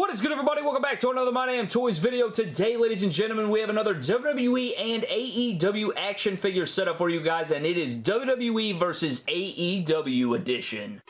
What is good everybody? Welcome back to another My Damn Toys video. Today, ladies and gentlemen, we have another WWE and AEW action figure setup for you guys, and it is WWE versus AEW edition.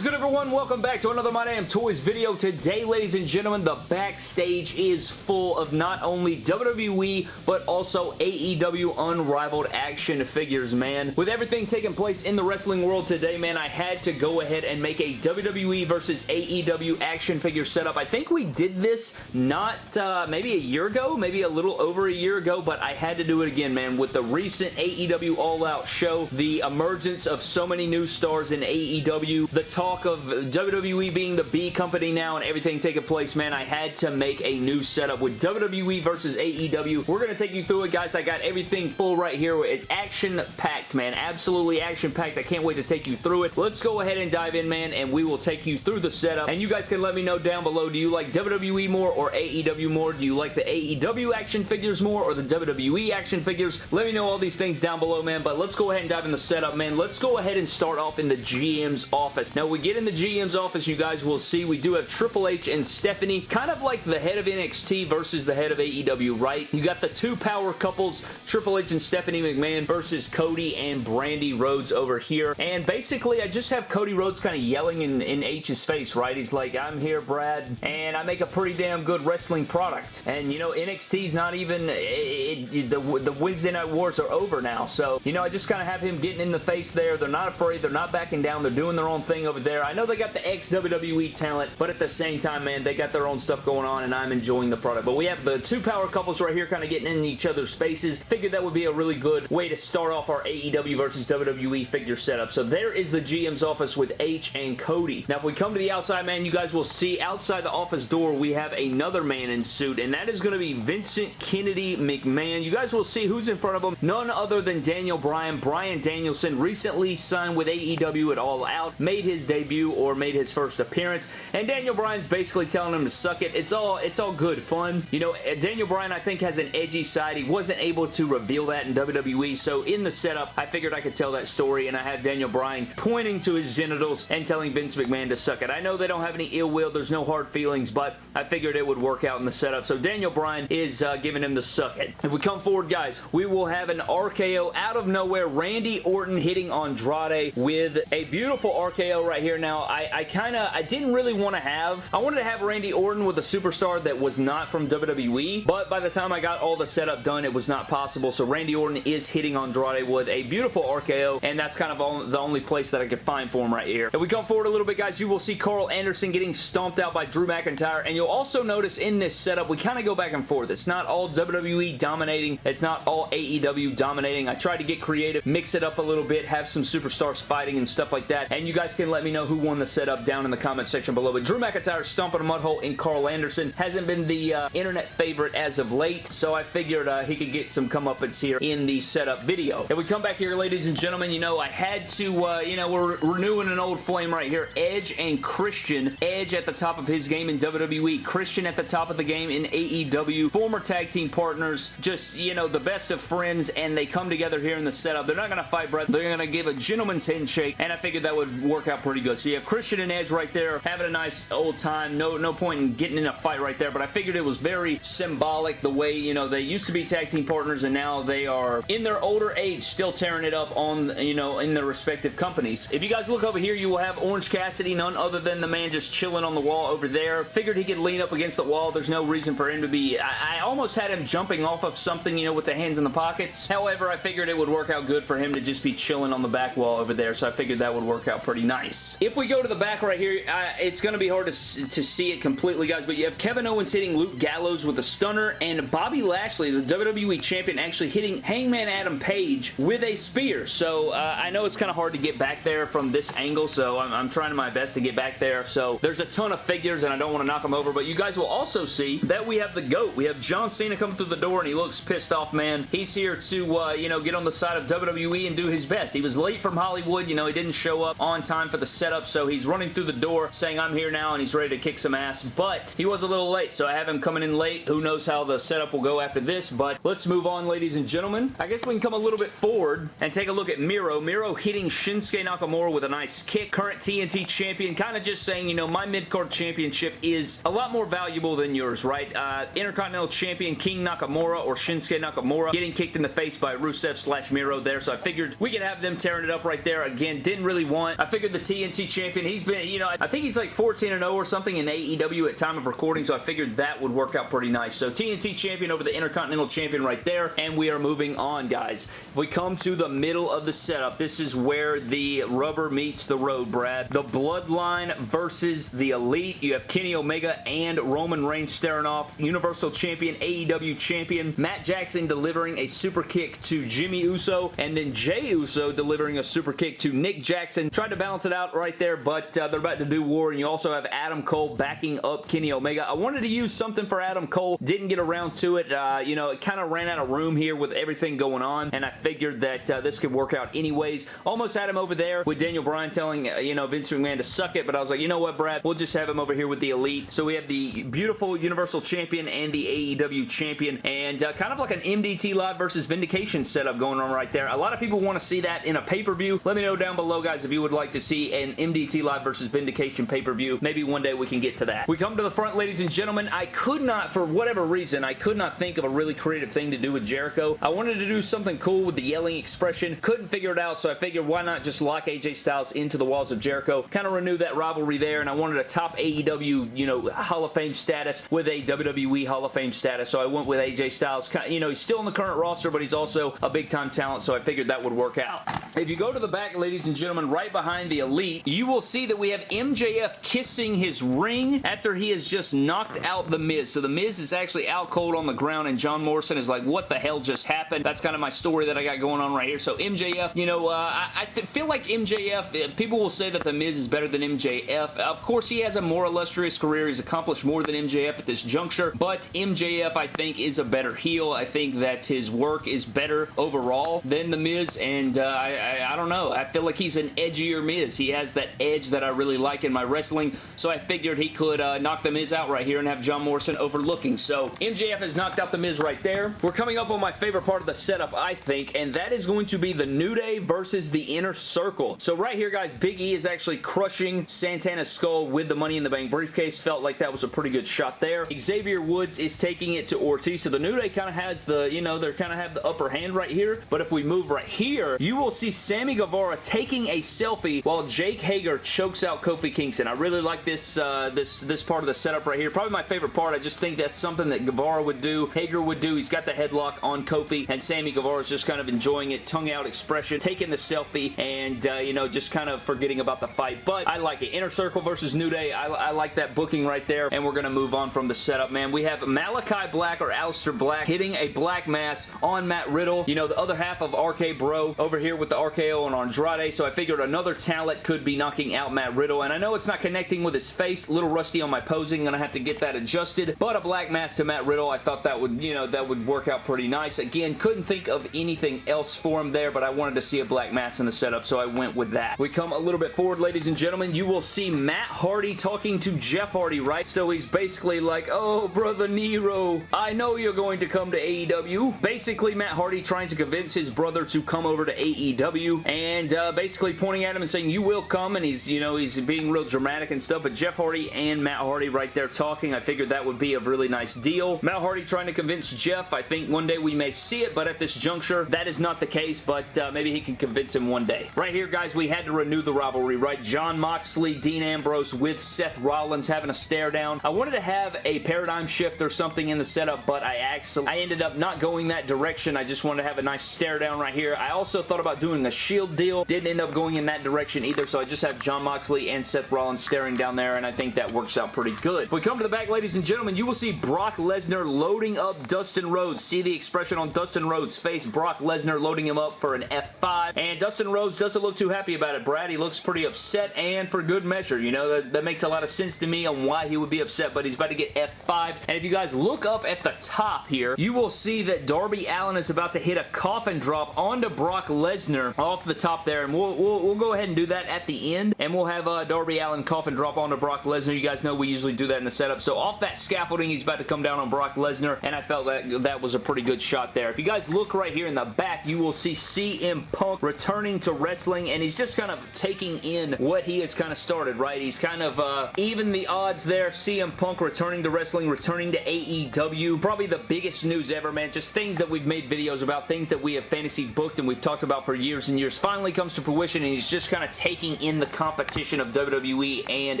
Is good everyone? Welcome back to another My Damn Toys video. Today, ladies and gentlemen, the backstage is full of not only WWE, but also AEW unrivaled action figures, man. With everything taking place in the wrestling world today, man, I had to go ahead and make a WWE versus AEW action figure setup. I think we did this not uh, maybe a year ago, maybe a little over a year ago, but I had to do it again, man. With the recent AEW All Out show, the emergence of so many new stars in AEW, the talk of WWE being the B company now and everything taking place, man, I had to make a new setup with WWE versus AEW. We're going to take you through it, guys. I got everything full right here. It's action-packed, man. Absolutely action-packed. I can't wait to take you through it. Let's go ahead and dive in, man, and we will take you through the setup. And you guys can let me know down below, do you like WWE more or AEW more? Do you like the AEW action figures more or the WWE action figures? Let me know all these things down below, man, but let's go ahead and dive in the setup, man. Let's go ahead and start off in the GM's office. Now, we get in the GM's office, you guys will see we do have Triple H and Stephanie, kind of like the head of NXT versus the head of AEW, right? You got the two power couples, Triple H and Stephanie McMahon versus Cody and Brandi Rhodes over here. And basically, I just have Cody Rhodes kind of yelling in, in H's face, right? He's like, I'm here, Brad, and I make a pretty damn good wrestling product. And, you know, NXT's not even, it, it, the, the Wednesday Night Wars are over now. So, you know, I just kind of have him getting in the face there. They're not afraid. They're not backing down. They're doing their own thing over there. I know they got the ex-WWE talent, but at the same time, man, they got their own stuff going on, and I'm enjoying the product. But we have the two power couples right here kind of getting in each other's faces. Figured that would be a really good way to start off our AEW versus WWE figure setup. So there is the GM's office with H and Cody. Now, if we come to the outside, man, you guys will see outside the office door, we have another man in suit, and that is going to be Vincent Kennedy McMahon. You guys will see who's in front of him. None other than Daniel Bryan. Bryan Danielson recently signed with AEW at All Out, made his debut or made his first appearance, and Daniel Bryan's basically telling him to suck it. It's all, it's all good fun. You know, Daniel Bryan, I think, has an edgy side. He wasn't able to reveal that in WWE, so in the setup, I figured I could tell that story, and I have Daniel Bryan pointing to his genitals and telling Vince McMahon to suck it. I know they don't have any ill will, there's no hard feelings, but I figured it would work out in the setup, so Daniel Bryan is uh, giving him the suck it. If we come forward, guys, we will have an RKO out of nowhere, Randy Orton hitting Andrade with a beautiful RKO right here. Now, I, I kind of, I didn't really want to have, I wanted to have Randy Orton with a superstar that was not from WWE, but by the time I got all the setup done, it was not possible, so Randy Orton is hitting Andrade with a beautiful RKO, and that's kind of all, the only place that I could find for him right here. If we come forward a little bit, guys, you will see Karl Anderson getting stomped out by Drew McIntyre, and you'll also notice in this setup, we kind of go back and forth. It's not all WWE dominating. It's not all AEW dominating. I tried to get creative, mix it up a little bit, have some superstars fighting and stuff like that, and you guys can let me know who won the setup down in the comment section below. But Drew McIntyre stomping a mud hole in Karl Anderson hasn't been the uh, internet favorite as of late, so I figured uh, he could get some comeuppance here in the setup video. If we come back here, ladies and gentlemen, you know, I had to, uh, you know, we're renewing an old flame right here. Edge and Christian. Edge at the top of his game in WWE. Christian at the top of the game in AEW. Former tag team partners. Just, you know, the best of friends, and they come together here in the setup. They're not going to fight, Brett. They're going to give a gentleman's handshake, and I figured that would work out pretty good. So you have Christian and Edge right there, having a nice old time. No, no point in getting in a fight right there, but I figured it was very symbolic the way, you know, they used to be tag team partners, and now they are, in their older age, still tearing it up on, you know, in their respective companies. If you guys look over here, you will have Orange Cassidy, none other than the man just chilling on the wall over there. Figured he could lean up against the wall. There's no reason for him to be... I, I almost had him jumping off of something, you know, with the hands in the pockets. However, I figured it would work out good for him to just be chilling on the back wall over there, so I figured that would work out pretty nice. If we go to the back right here, I, it's going to be hard to, to see it completely, guys, but you have Kevin Owens hitting Luke Gallows with a stunner, and Bobby Lashley, the WWE Champion, actually hitting Hangman Adam Page with a spear. So, uh, I know it's kind of hard to get back there from this angle, so I'm, I'm trying my best to get back there. So, there's a ton of figures, and I don't want to knock them over, but you guys will also see that we have the GOAT. We have John Cena coming through the door, and he looks pissed off, man. He's here to, uh, you know, get on the side of WWE and do his best. He was late from Hollywood. You know, he didn't show up on time for the setup, so he's running through the door saying, I'm here now, and he's ready to kick some ass, but he was a little late, so I have him coming in late. Who knows how the setup will go after this, but let's move on, ladies and gentlemen. I guess we can come a little bit forward and take a look at Miro. Miro hitting Shinsuke Nakamura with a nice kick. Current TNT champion, kind of just saying, you know, my mid-card championship is a lot more valuable than yours, right? Uh, Intercontinental champion King Nakamura or Shinsuke Nakamura getting kicked in the face by Rusev slash Miro there, so I figured we could have them tearing it up right there. Again, didn't really want. I figured the TNT champion, he's been, you know, I think he's like 14 and 0 or something in AEW at time of recording, so I figured that would work out pretty nice. So TNT champion over the Intercontinental champion right there, and we are moving on, guys. If we come to the middle of the setup, this is where the rubber meets the road, Brad. The Bloodline versus the Elite. You have Kenny Omega and Roman Reigns staring off. Universal Champion, AEW Champion. Matt Jackson delivering a super kick to Jimmy Uso, and then Jey Uso delivering a super kick to Nick Jackson. Tried to balance it out right there, but uh, they're about to do war, and you also have Adam Cole backing up Kenny Omega. I wanted to use something for Adam Cole. Didn't get around to it. Uh, you know, it kind of ran out of room here with everything going on, and I figured that uh, this could work out anyways. Almost had him over there with Daniel Bryan telling, uh, you know, Vince McMahon to suck it, but I was like, you know what, Brad? We'll just have him over here with the Elite. So we have the beautiful Universal Champion and the AEW Champion, and uh, kind of like an MDT Live versus Vindication setup going on right there. A lot of people want to see that in a pay-per-view. Let me know down below, guys, if you would like to see an MDT Live versus Vindication pay-per-view. Maybe one day we can get to that. We come to the front, ladies and gentlemen. I could not, for whatever reason, I could not think of a really creative thing to do with Jericho. I wanted to do something cool with the yelling expression. Couldn't figure it out, so I figured why not just lock AJ Styles into the walls of Jericho. Kind of renew that rivalry there, and I wanted a top AEW, you know, Hall of Fame status with a WWE Hall of Fame status, so I went with AJ Styles. You know, he's still in the current roster, but he's also a big-time talent, so I figured that would work out. If you go to the back, ladies and gentlemen, right behind the Elite, you will see that we have MJF kissing his ring after he has just knocked out The Miz. So The Miz is actually out cold on the ground, and John Morrison is like, what the hell just happened? That's kind of my story that I got going on right here. So MJF, you know, uh, I, I feel like MJF, uh, people will say that The Miz is better than MJF. Of course, he has a more illustrious career. He's accomplished more than MJF at this juncture, but MJF, I think, is a better heel. I think that his work is better overall than The Miz, and uh, I, I, I don't know. I feel like he's an edgier Miz. He has that edge that I really like in my wrestling, so I figured he could uh, knock The Miz out right here and have John Morrison overlooking. So MJF has knocked out The Miz right there. We're coming up on my favorite part of the setup, I think, and that is going to be the New Day versus the Inner Circle. So right here, guys, Big E is actually crushing Santana's skull with the Money in the Bank briefcase. Felt like that was a pretty good shot there. Xavier Woods is taking it to Ortiz. So the New Day kind of has the, you know, they're kind of have the upper hand right here. But if we move right here, you will see Sammy Guevara taking a selfie while Jake Hager chokes out Kofi Kingston. I really like this, uh, this, this part of the setup right here. Probably my favorite part. I just think that's something that Guevara would do, Hager would do. He's got the headlock on Kofi, and Sammy Guevara is just kind of enjoying it, tongue out expression, taking the selfie, and, uh, you know, just kind of forgetting about the fight. But I like it. Inner Circle versus New Day. I, I like that booking right there, and we're going to move on from the setup, man. We have Malakai Black or Aleister Black hitting a black mass on Matt Riddle. You know, the other half of RK Bro over here with the RKO on Andrade, so I figured another talent could be knocking out Matt Riddle, and I know it's not connecting with his face. A little rusty on my posing. Gonna have to get that adjusted, but a black mass to Matt Riddle, I thought that would, you know, that would work out pretty nice. Again, couldn't think of anything else for him there, but I wanted to see a black mass in the setup, so I went with that. We come a little bit forward, ladies and gentlemen. You will see Matt Hardy talking to Jeff Hardy, right? So he's basically like, oh, brother Nero, I know you're going to come to AEW. Basically, Matt Hardy trying to convince his brother to come over to AEW, and uh, basically pointing at him and saying, you will come, and he's, you know, he's being real dramatic and stuff, but Jeff Hardy and Matt Hardy right there talking, I figured that would be a really nice deal. Matt Hardy trying to convince Jeff, I think one day we may see it, but at this juncture, that is not the case, but uh, maybe he can convince him one day. Right here, guys, we had to renew the rivalry, right? Jon Moxley, Dean Ambrose with Seth Rollins having a stare down. I wanted to have a paradigm shift or something in the setup, but I actually, I ended up not going that direction. I just wanted to have a nice stare down right here. I also thought about doing a shield deal. Didn't end up going in that direction either, so I just have Jon Moxley and Seth Rollins staring down there, and I think that works out pretty good. If we come to the back, ladies and gentlemen, you will see Brock Lesnar loading up Dustin Rhodes. See the expression on Dustin Rhodes' face. Brock Lesnar loading him up for an F5, and Dustin Rhodes doesn't look too happy about it, Brad. He looks pretty upset, and for good measure. You know, that, that makes a lot of sense to me on why he would be upset, but he's about to get F5, and if you guys look up at the top here, you will see that Darby Allin is about to hit a coffin drop onto Brock Lesnar off the top there, and we'll, we'll, we'll go ahead and do that at the end, and we'll have uh, Darby Allin coffin drop onto Brock Lesnar. You guys know we usually do that in the setup. So off that scaffolding, he's about to come down on Brock Lesnar, and I felt that that was a pretty good shot there. If you guys look right here in the back, you will see CM Punk returning to wrestling, and he's just kind of taking in what he has kind of started, right? He's kind of uh, even the odds there. CM Punk returning to wrestling, returning to AEW. Probably the biggest news ever, man. Just things that we've made videos about, things that we have fantasy booked and we've talked about for years and years finally comes to fruition, and he's just kind of taking in the competition of WWE and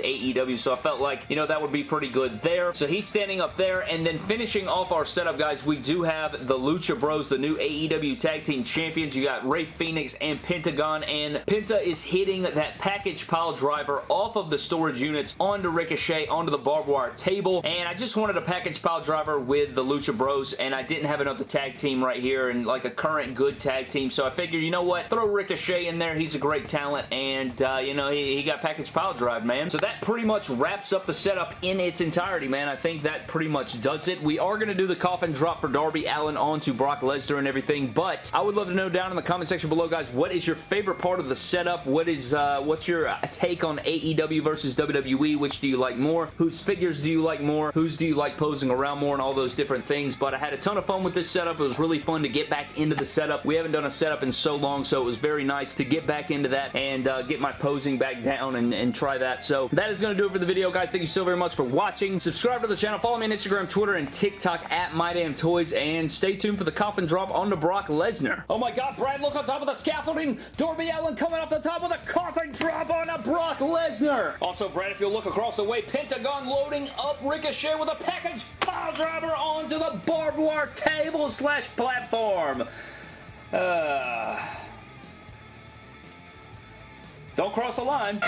AEW, so I felt like, you know, that would be pretty good there. So he's standing up there, and then finishing off our setup, guys, we do have the Lucha Bros, the new AEW Tag Team Champions. You got Rey Fénix and Pentagon, and Penta is hitting that package pile driver off of the storage units onto Ricochet, onto the barbed wire table, and I just wanted a package pile driver with the Lucha Bros, and I didn't have another tag team right here, and like a current good tag team, so I figured, you know what, throw Ricochet in there, he's a great talent, and, uh, you know, he, he got package pile drive, man. So that pretty much wraps up the setup in its entirety, man. I think that pretty much does it. We are going to do the coffin drop for Darby Allin onto Brock Lesnar and everything, but I would love to know down in the comment section below, guys, what is your favorite part of the setup? What is, uh, what's your uh, take on AEW versus WWE? Which do you like more? Whose figures do you like more? Whose do you like posing around more and all those different things? But I had a ton of fun with this setup. It was really fun to get back into the setup. We haven't done a setup in so long, so it was very nice to get back into that and uh, get my posing back down and, and try that. So that is going to do it for the video, guys. Thank you so very much for watching. Subscribe to the channel. Follow me on Instagram, Twitter, and TikTok at MyDamnToys, and stay tuned for the coffin drop on the Brock Lesnar. Oh my god, Brad, look on top of the scaffolding. Darby Allin coming off the top with a coffin drop on a Brock Lesnar. Also, Brad, if you look across the way, Pentagon loading up Ricochet with a package pile driver onto the barbed wire table slash platform. Uh, don't cross the line.